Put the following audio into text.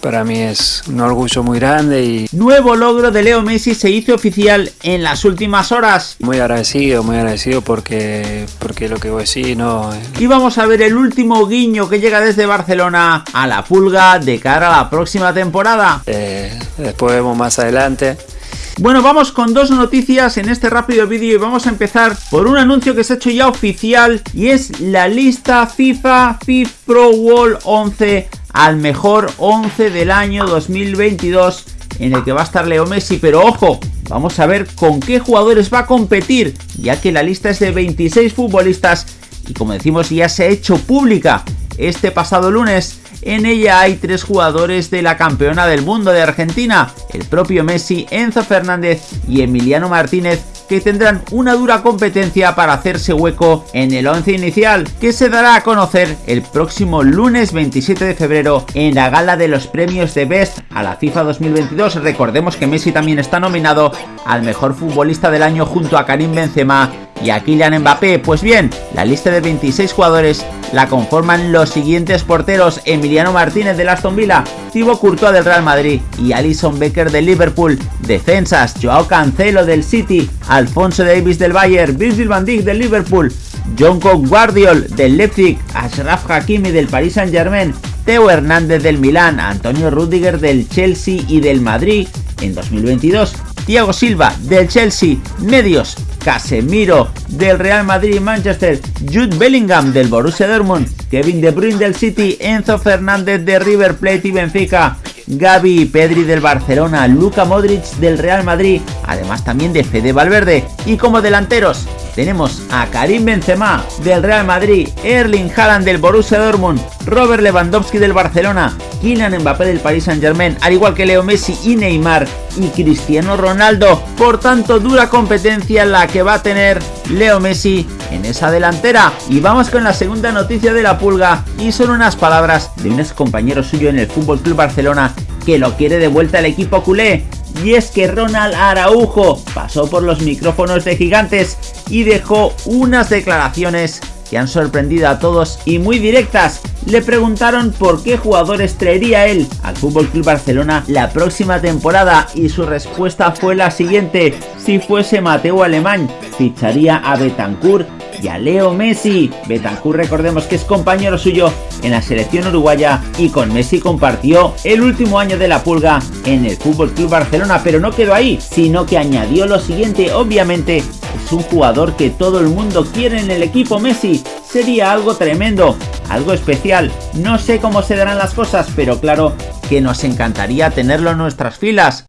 para mí es un orgullo muy grande y Nuevo logro de Leo Messi se hizo oficial en las últimas horas. muy agradecido, muy agradecido porque, porque lo que voy a decir no... Y vamos a ver el último guiño que llega desde Barcelona a la pulga de cara a la próxima temporada. eh, después vemos más adelante. Bueno, vamos con dos noticias en este rápido vídeo y vamos a empezar por un anuncio que se ha hecho ya oficial y es la lista FIFA FIFA Pro World 11 al mejor 11 del año 2022 en el que va a estar Leo Messi, pero ojo, vamos a ver con qué jugadores va a competir, ya que la lista es de 26 futbolistas y como decimos ya se ha hecho pública este pasado lunes. En ella hay tres jugadores de la campeona del mundo de Argentina, el propio Messi, Enzo Fernández y Emiliano Martínez, que tendrán una dura competencia para hacerse hueco en el 11 inicial, que se dará a conocer el próximo lunes 27 de febrero en la gala de los premios de Best a la FIFA 2022. Recordemos que Messi también está nominado al mejor futbolista del año junto a Karim Benzema y a Kylian Mbappé. Pues bien, la lista de 26 jugadores la conforman los siguientes porteros: Emiliano Martínez del Aston Villa, Thibaut Courtois del Real Madrid y Alison Becker del Liverpool. Defensas: Joao Cancelo del City, Alfonso Davis del Bayern, Virgil van Dijk del Liverpool, Jonko Guardiol del Leipzig, Ashraf Hakimi del Paris Saint Germain, Teo Hernández del Milán, Antonio Rudiger del Chelsea y del Madrid en 2022, Thiago Silva del Chelsea, medios Casemiro del Real Madrid y Manchester, Jude Bellingham del Borussia Dortmund, Kevin De Bruyne del City, Enzo Fernández de River Plate y Benfica, Gaby y Pedri del Barcelona, Luka Modric del Real Madrid, además también de Fede Valverde. Y como delanteros tenemos a Karim Benzema del Real Madrid, Erling Haaland del Borussia Dortmund, Robert Lewandowski del Barcelona, Kylian Mbappé del Paris Saint Germain, al igual que Leo Messi y Neymar y Cristiano Ronaldo. Por tanto, dura competencia la que va a tener Leo Messi en esa delantera. Y vamos con la segunda noticia de la pulga y son unas palabras de un ex compañero suyo en el Fútbol Club Barcelona que lo quiere de vuelta al equipo culé. Y es que Ronald Araujo pasó por los micrófonos de gigantes y dejó unas declaraciones que han sorprendido a todos y muy directas. Le preguntaron por qué jugadores traería él al FC Barcelona la próxima temporada y su respuesta fue la siguiente. Si fuese Mateo Alemán, ficharía a Betancourt y a Leo Messi. Betancourt recordemos que es compañero suyo en la selección uruguaya y con Messi compartió el último año de la pulga en el FC Barcelona, pero no quedó ahí, sino que añadió lo siguiente, obviamente es un jugador que todo el mundo quiere en el equipo Messi. Sería algo tremendo, algo especial. No sé cómo se darán las cosas, pero claro que nos encantaría tenerlo en nuestras filas.